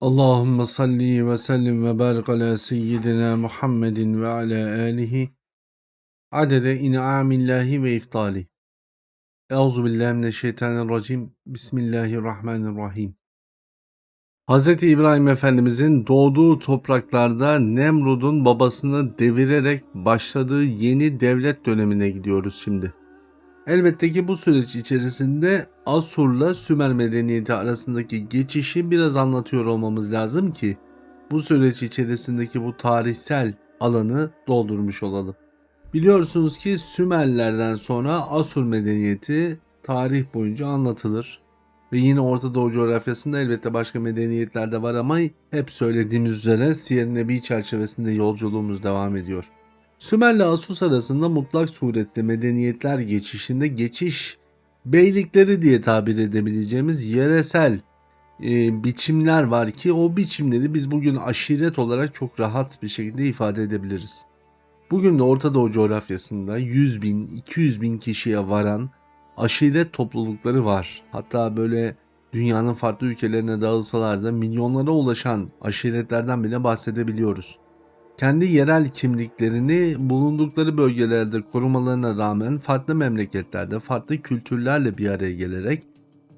Allahümme salli ve sellim ve barik ala seyyidina Muhammedin ve ala alihi adede in'amillahi ve iftali. Euzu billahi mineşşeytanirracim. Bismillahirrahmanirrahim. Hz. İbrahim Efendimizin doğduğu topraklarda Nemrud'un babasını devirerek başladığı yeni devlet dönemine gidiyoruz şimdi. Elbette ki bu süreç içerisinde Asur'la Sümer medeniyeti arasındaki geçişi biraz anlatıyor olmamız lazım ki bu süreç içerisindeki bu tarihsel alanı doldurmuş olalım. Biliyorsunuz ki Sümerlerden sonra Asur medeniyeti tarih boyunca anlatılır. Ve yine Orta Doğu coğrafyasında elbette başka medeniyetler de var ama hep söylediğimiz üzere Siyer Nebi çerçevesinde yolculuğumuz devam ediyor. Sümerle Asus arasında mutlak surette medeniyetler geçişinde geçiş beylikleri diye tabir edebileceğimiz yeresel e, biçimler var ki o biçimleri biz bugün aşiret olarak çok rahat bir şekilde ifade edebiliriz. Bugün de Orta Doğu coğrafyasında 100 bin, 200 bin kişiye varan aşiret toplulukları var. Hatta böyle dünyanın farklı ülkelerine dağılsalar da milyonlara ulaşan aşiretlerden bile bahsedebiliyoruz kendi yerel kimliklerini bulundukları bölgelerde korumalarına rağmen farklı memleketlerde farklı kültürlerle bir araya gelerek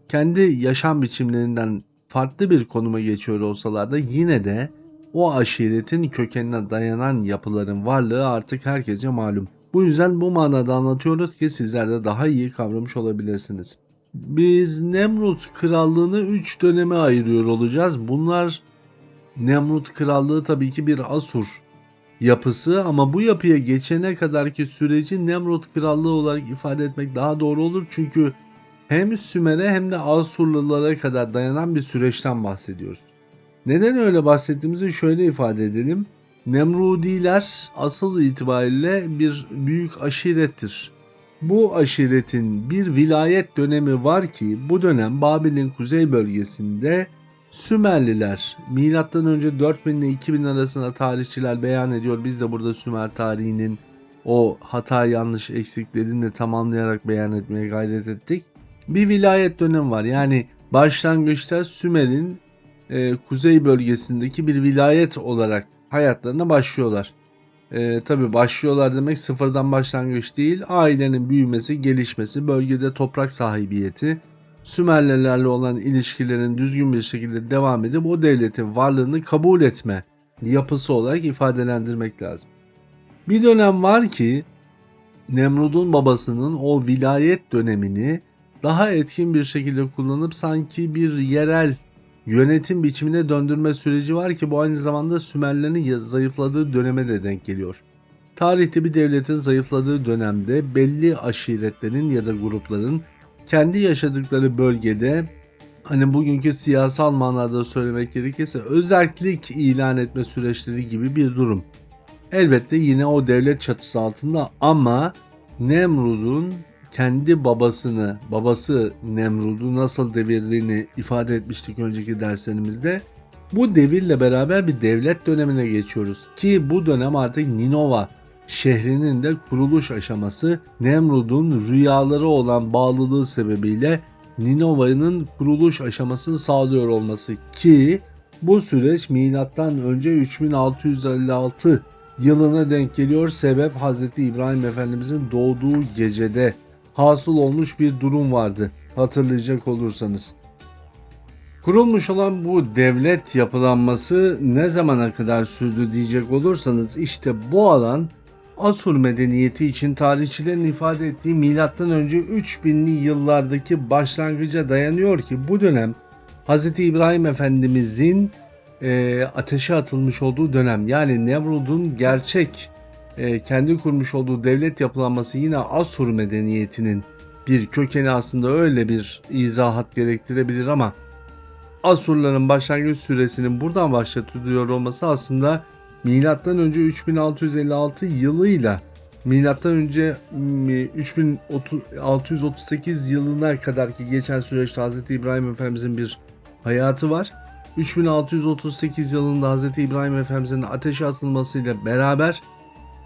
kendi yaşam biçimlerinden farklı bir konuma geçiyor olsalar da yine de o aşiretin kökenine dayanan yapıların varlığı artık herkese malum. Bu yüzden bu manada anlatıyoruz ki sizler de daha iyi kavramış olabilirsiniz. Biz Nemrut krallığını 3 döneme ayırıyor olacağız. Bunlar Nemrut krallığı tabii ki bir Asur yapısı ama bu yapıya geçene kadarki süreci Nemrut Krallığı olarak ifade etmek daha doğru olur. Çünkü hem Sümer'e hem de Asurlulara kadar dayanan bir süreçten bahsediyoruz. Neden öyle bahsettiğimizi şöyle ifade edelim. Nemrudiler asıl itibariyle bir büyük aşirettir. Bu aşiretin bir vilayet dönemi var ki bu dönem Babil'in kuzey bölgesinde Sümerliler milattan önce 4000 ile 2000 arasında tarihçiler beyan ediyor. Biz de burada Sümer tarihinin o hata yanlış eksiklerini de tamamlayarak beyan etmeye gayret ettik. Bir vilayet dönemi var. Yani başlangıçta Sümer'in e, kuzey bölgesindeki bir vilayet olarak hayatlarına başlıyorlar. E, Tabi başlıyorlar demek sıfırdan başlangıç değil. Ailenin büyümesi, gelişmesi, bölgede toprak sahibiyeti, Sümerlilerle olan ilişkilerin düzgün bir şekilde devam edip o devletin varlığını kabul etme yapısı olarak ifadelendirmek lazım. Bir dönem var ki Nemrud'un babasının o vilayet dönemini daha etkin bir şekilde kullanıp sanki bir yerel yönetim biçimine döndürme süreci var ki bu aynı zamanda Sümerlerin zayıfladığı döneme de denk geliyor. Tarihte bir devletin zayıfladığı dönemde belli aşiretlerin ya da grupların kendi yaşadıkları bölgede hani bugünkü siyasal manada söylemek gerekirse özellik ilan etme süreçleri gibi bir durum. Elbette yine o devlet çatısı altında ama Nemrud'un kendi babasını, babası Nemrud'u nasıl devirdiğini ifade etmiştik önceki derslerimizde. Bu devirle beraber bir devlet dönemine geçiyoruz ki bu dönem artık Ninova şehrinin de kuruluş aşaması Nemrud'un rüyaları olan bağlılığı sebebiyle Ninova'nın kuruluş aşamasını sağlıyor olması ki bu süreç milattan önce 3656 yılına denk geliyor. Sebep Hz. İbrahim Efendimizin doğduğu gecede hasıl olmuş bir durum vardı hatırlayacak olursanız. Kurulmuş olan bu devlet yapılanması ne zamana kadar sürdü diyecek olursanız işte bu alan Asur medeniyeti için tarihçilerin ifade ettiği önce 3000'li yıllardaki başlangıca dayanıyor ki bu dönem Hz. İbrahim Efendimizin e, ateşe atılmış olduğu dönem yani Nemrud'un gerçek e, kendi kurmuş olduğu devlet yapılanması yine Asur medeniyetinin bir kökeni aslında öyle bir izahat gerektirebilir ama Asurların başlangıç süresinin buradan başlatılıyor olması aslında milattan önce 3656 yılıyla milattan önce 3638 yılına kadar geçen süreçte Hz. İbrahim Efendimizin bir hayatı var. 3638 yılında Hz. İbrahim Efendimizin ateşe atılmasıyla beraber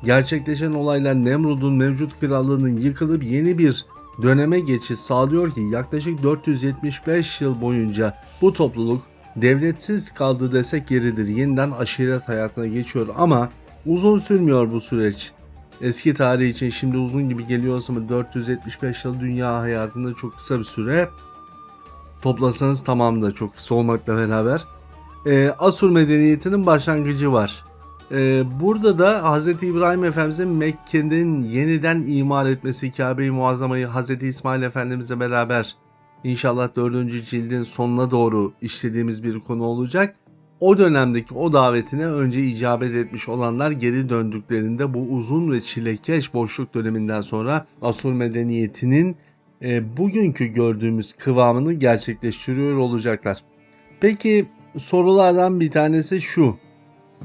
gerçekleşen olaylar Nemrud'un mevcut krallığının yıkılıp yeni bir döneme geçiş sağlıyor ki yaklaşık 475 yıl boyunca bu topluluk devletsiz kaldı desek yeridir. Yeniden aşiret hayatına geçiyor ama uzun sürmüyor bu süreç. Eski tarih için şimdi uzun gibi geliyorsa mı 475 yıl dünya hayatında çok kısa bir süre. Toplasanız tamam da çok kısa olmakla beraber. Ee, Asur medeniyetinin başlangıcı var. Ee, burada da Hz. İbrahim Efendimiz'in Mekke'nin yeniden imar etmesi Kabe-i Muazzama'yı Hz. İsmail Efendimiz'le beraber inşallah 4. cildin sonuna doğru işlediğimiz bir konu olacak. O dönemdeki o davetine önce icabet etmiş olanlar geri döndüklerinde bu uzun ve çilekeş boşluk döneminden sonra Asur medeniyetinin e, bugünkü gördüğümüz kıvamını gerçekleştiriyor olacaklar. Peki sorulardan bir tanesi şu.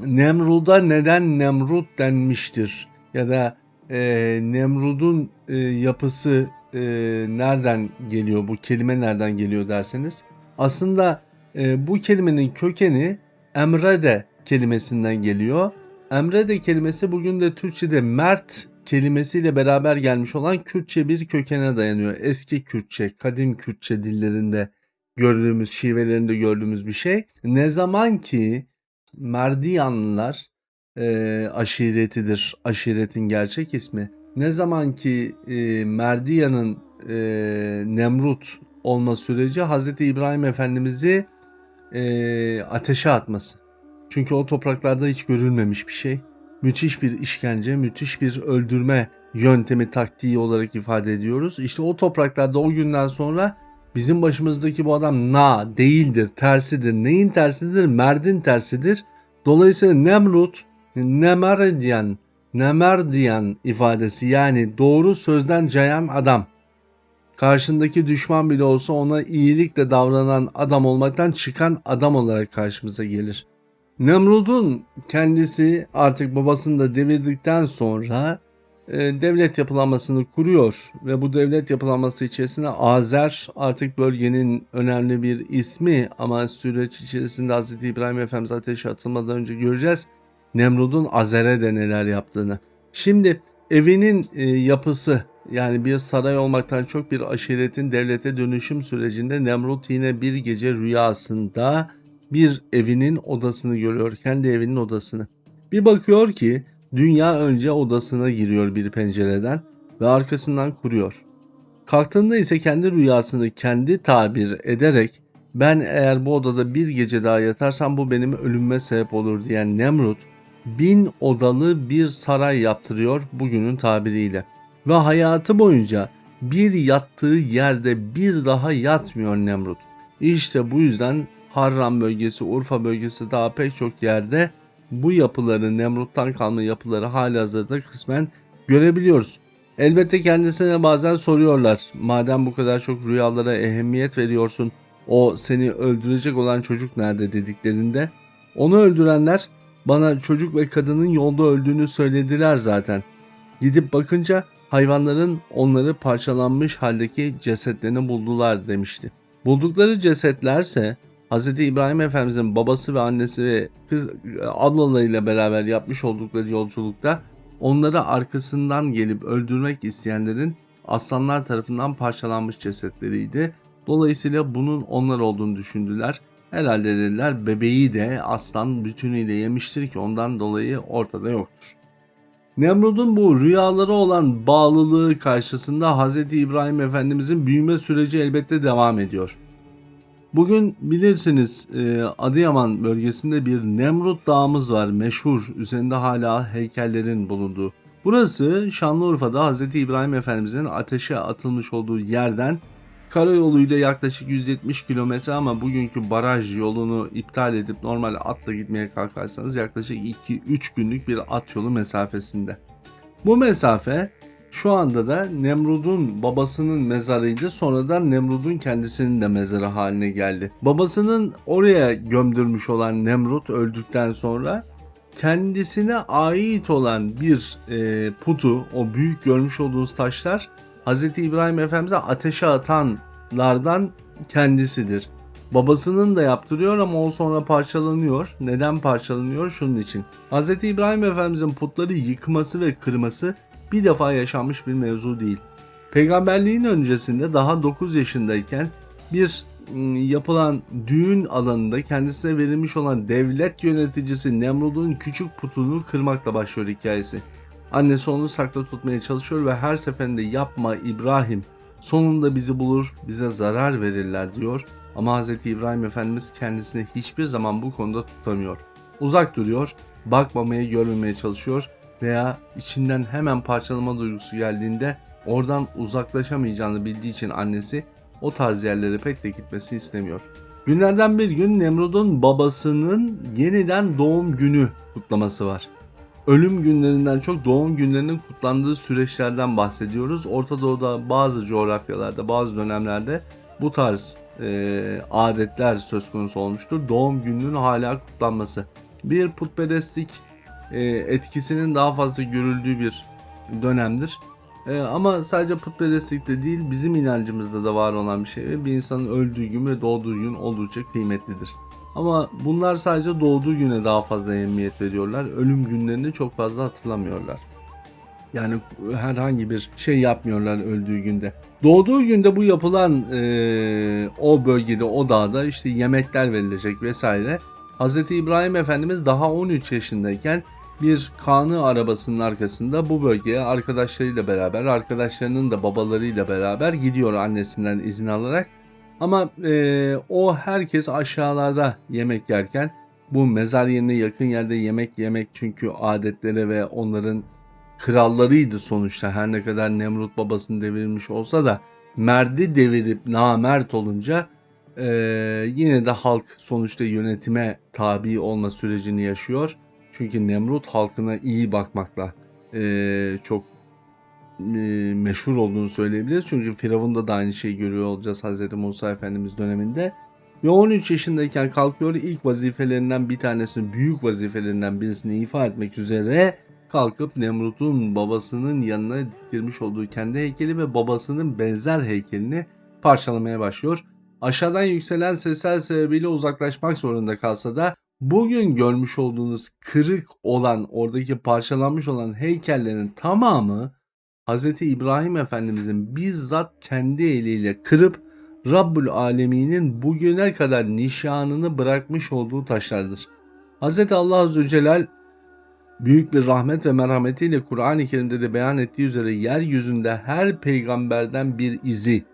Nemrud'a neden Nemrut denmiştir? Ya da e, Nemrud'un e, yapısı e, nereden geliyor? Bu kelime nereden geliyor derseniz. Aslında e, bu kelimenin kökeni emrede kelimesinden geliyor. Emrede kelimesi bugün de Türkçe'de mert kelimesiyle beraber gelmiş olan Kürtçe bir kökene dayanıyor. Eski Kürtçe, kadim Kürtçe dillerinde gördüğümüz, şivelerinde gördüğümüz bir şey. Ne zaman ki Merdiyanlılar e, aşiretidir, aşiretin gerçek ismi. Ne zaman ki e, Merdiyan'ın e, Nemrut olma süreci Hz. İbrahim Efendimiz'i e, ateşe atması. Çünkü o topraklarda hiç görülmemiş bir şey. Müthiş bir işkence, müthiş bir öldürme yöntemi, taktiği olarak ifade ediyoruz. İşte o topraklarda o günden sonra bizim başımızdaki bu adam na değildir, tersidir. Neyin tersidir? Merdin tersidir. Dolayısıyla Nemrut, Nemerdiyan, Nemerdiyan ifadesi yani doğru sözden cayan adam. Karşındaki düşman bile olsa ona iyilikle davranan adam olmaktan çıkan adam olarak karşımıza gelir. Nemrud'un kendisi artık babasını da devirdikten sonra e, devlet yapılanmasını kuruyor ve bu devlet yapılanması içerisinde Azer artık bölgenin önemli bir ismi ama süreç içerisinde Hz. İbrahim Efendimiz ateşe atılmadan önce göreceğiz Nemrud'un Azer'e de neler yaptığını. Şimdi evinin e, yapısı yani bir saray olmaktan çok bir aşiretin devlete dönüşüm sürecinde Nemrut yine bir gece rüyasında bir evinin odasını görüyor. Kendi evinin odasını. Bir bakıyor ki dünya önce odasına giriyor bir pencereden ve arkasından kuruyor. Kalktığında ise kendi rüyasını kendi tabir ederek ben eğer bu odada bir gece daha yatarsam bu benim ölümme sebep olur diyen Nemrut bin odalı bir saray yaptırıyor bugünün tabiriyle. Ve hayatı boyunca bir yattığı yerde bir daha yatmıyor Nemrut. İşte bu yüzden Harran bölgesi, Urfa bölgesi daha pek çok yerde bu yapıları, Nemrut'tan kalma yapıları halihazırda kısmen görebiliyoruz. Elbette kendisine bazen soruyorlar. Madem bu kadar çok rüyalara ehemmiyet veriyorsun, o seni öldürecek olan çocuk nerede dediklerinde onu öldürenler bana çocuk ve kadının yolda öldüğünü söylediler zaten. Gidip bakınca hayvanların onları parçalanmış haldeki cesetlerini buldular demişti. Buldukları cesetlerse Hz. İbrahim Efendimizin babası ve annesi ve kız ablalarıyla beraber yapmış oldukları yolculukta onları arkasından gelip öldürmek isteyenlerin aslanlar tarafından parçalanmış cesetleriydi. Dolayısıyla bunun onlar olduğunu düşündüler. Herhalde dediler bebeği de aslan bütünüyle yemiştir ki ondan dolayı ortada yoktur. Nemrud'un bu rüyalara olan bağlılığı karşısında Hz. İbrahim Efendimizin büyüme süreci elbette devam ediyor. Bugün bilirsiniz e, Adıyaman bölgesinde bir Nemrut Dağımız var meşhur üzerinde hala heykellerin bulunduğu. Burası Şanlıurfa'da Hz. İbrahim Efendimizin ateşe atılmış olduğu yerden karayoluyla yaklaşık 170 kilometre ama bugünkü baraj yolunu iptal edip normal atla gitmeye kalkarsanız yaklaşık 2-3 günlük bir at yolu mesafesinde. Bu mesafe şu anda da Nemrud'un babasının mezarıydı. Sonradan Nemrud'un kendisinin de mezarı haline geldi. Babasının oraya gömdürmüş olan Nemrut öldükten sonra kendisine ait olan bir e, putu, o büyük görmüş olduğunuz taşlar Hz. İbrahim Efendimiz'e ateşe atanlardan kendisidir. Babasının da yaptırıyor ama o sonra parçalanıyor. Neden parçalanıyor? Şunun için. Hz. İbrahim Efendimiz'in putları yıkması ve kırması bir defa yaşanmış bir mevzu değil. Peygamberliğin öncesinde daha 9 yaşındayken bir ım, yapılan düğün alanında kendisine verilmiş olan devlet yöneticisi Nemrud'un küçük putunu kırmakla başlıyor hikayesi. Annesi onu sakla tutmaya çalışıyor ve her seferinde yapma İbrahim sonunda bizi bulur bize zarar verirler diyor. Ama Hz. İbrahim Efendimiz kendisini hiçbir zaman bu konuda tutamıyor. Uzak duruyor, bakmamaya görmemeye çalışıyor veya içinden hemen parçalama duygusu geldiğinde oradan uzaklaşamayacağını bildiği için annesi o tarz yerlere pek de gitmesini istemiyor. Günlerden bir gün Nemrud'un babasının yeniden doğum günü kutlaması var. Ölüm günlerinden çok doğum günlerinin kutlandığı süreçlerden bahsediyoruz. Orta Doğu'da bazı coğrafyalarda, bazı dönemlerde bu tarz e, adetler söz konusu olmuştur. Doğum gününün hala kutlanması. Bir putperestlik e, etkisinin daha fazla görüldüğü bir dönemdir. E, ama sadece putperestlikte değil bizim inancımızda da var olan bir şey. Bir insanın öldüğü gün ve doğduğu gün oldukça kıymetlidir. Ama bunlar sadece doğduğu güne daha fazla ehemmiyet veriyorlar. Ölüm günlerini çok fazla hatırlamıyorlar. Yani herhangi bir şey yapmıyorlar öldüğü günde. Doğduğu günde bu yapılan e, o bölgede o dağda işte yemekler verilecek vesaire. Hz. İbrahim Efendimiz daha 13 yaşındayken bir kanı arabasının arkasında bu bölgeye arkadaşlarıyla beraber arkadaşlarının da babalarıyla beraber gidiyor annesinden izin alarak. Ama e, o herkes aşağılarda yemek yerken bu mezar yerine yakın yerde yemek yemek çünkü adetlere ve onların krallarıydı sonuçta her ne kadar Nemrut babasını devirmiş olsa da merdi devirip namert olunca e, yine de halk sonuçta yönetime tabi olma sürecini yaşıyor. Çünkü Nemrut halkına iyi bakmakla e, çok meşhur olduğunu söyleyebiliriz. Çünkü Firavun'da da aynı şeyi görüyor olacağız Hz. Musa Efendimiz döneminde. Ve 13 yaşındayken kalkıyor ilk vazifelerinden bir tanesini, büyük vazifelerinden birisini ifa etmek üzere kalkıp Nemrut'un babasının yanına diktirmiş olduğu kendi heykeli ve babasının benzer heykelini parçalamaya başlıyor. Aşağıdan yükselen sesler sebebiyle uzaklaşmak zorunda kalsa da bugün görmüş olduğunuz kırık olan oradaki parçalanmış olan heykellerin tamamı Hz. İbrahim Efendimizin bizzat kendi eliyle kırıp Rabbül Alemin'in bugüne kadar nişanını bırakmış olduğu taşlardır. Hz. Allah Azze Celal büyük bir rahmet ve merhametiyle Kur'an-ı Kerim'de de beyan ettiği üzere yeryüzünde her peygamberden bir izi,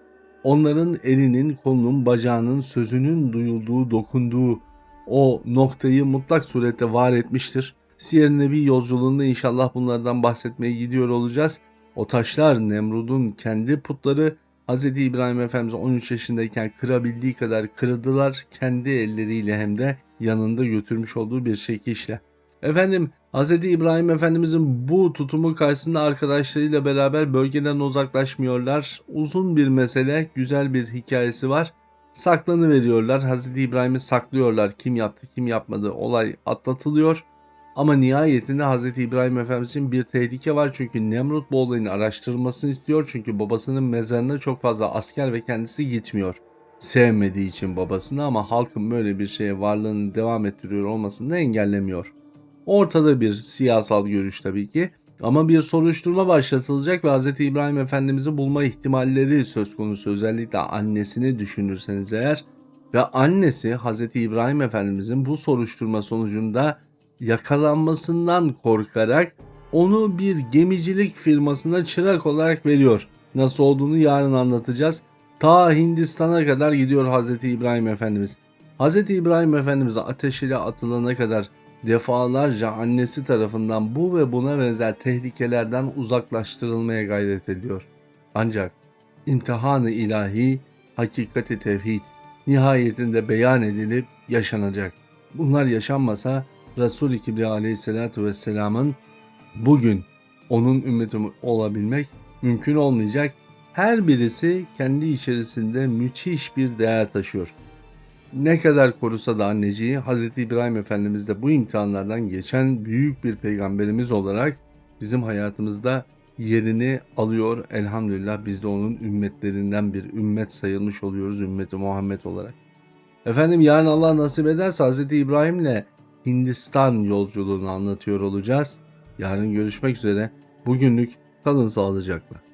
onların elinin, kolunun, bacağının, sözünün duyulduğu, dokunduğu o noktayı mutlak surette var etmiştir. Siyer Nebi yolculuğunda inşallah bunlardan bahsetmeye gidiyor olacağız. O taşlar Nemrud'un kendi putları Hz. İbrahim Efendimiz 13 yaşındayken kırabildiği kadar kırdılar kendi elleriyle hem de yanında götürmüş olduğu bir çekişle. Efendim Hz. İbrahim Efendimizin bu tutumu karşısında arkadaşlarıyla beraber bölgeden uzaklaşmıyorlar. Uzun bir mesele, güzel bir hikayesi var. Saklanı veriyorlar. Hz. İbrahim'i saklıyorlar. Kim yaptı, kim yapmadı olay atlatılıyor. Ama nihayetinde Hz. İbrahim Efendimiz'in bir tehlike var çünkü Nemrut bu olayın araştırılmasını istiyor çünkü babasının mezarına çok fazla asker ve kendisi gitmiyor. Sevmediği için babasını ama halkın böyle bir şeye varlığını devam ettiriyor olmasını da engellemiyor. Ortada bir siyasal görüş tabii ki ama bir soruşturma başlatılacak ve Hz. İbrahim Efendimiz'i bulma ihtimalleri söz konusu özellikle annesini düşünürseniz eğer ve annesi Hz. İbrahim Efendimiz'in bu soruşturma sonucunda yakalanmasından korkarak onu bir gemicilik firmasına çırak olarak veriyor. Nasıl olduğunu yarın anlatacağız. Ta Hindistan'a kadar gidiyor Hz. İbrahim Efendimiz. Hz. İbrahim Efendimiz ateşiyle atılana kadar defalarca annesi tarafından bu ve buna benzer tehlikelerden uzaklaştırılmaya gayret ediyor. Ancak imtihanı ilahi, hakikati tevhid nihayetinde beyan edilip yaşanacak. Bunlar yaşanmasa Resul-i Kibriya aleyhissalatu vesselamın bugün onun ümmeti olabilmek mümkün olmayacak. Her birisi kendi içerisinde müthiş bir değer taşıyor. Ne kadar korusa da anneciği Hz. İbrahim Efendimiz de bu imtihanlardan geçen büyük bir peygamberimiz olarak bizim hayatımızda yerini alıyor. Elhamdülillah biz de onun ümmetlerinden bir ümmet sayılmış oluyoruz ümmeti Muhammed olarak. Efendim yarın Allah nasip ederse Hz. İbrahim'le Hindistan yolculuğunu anlatıyor olacağız. Yarın görüşmek üzere. Bugünlük kalın sağlıcakla.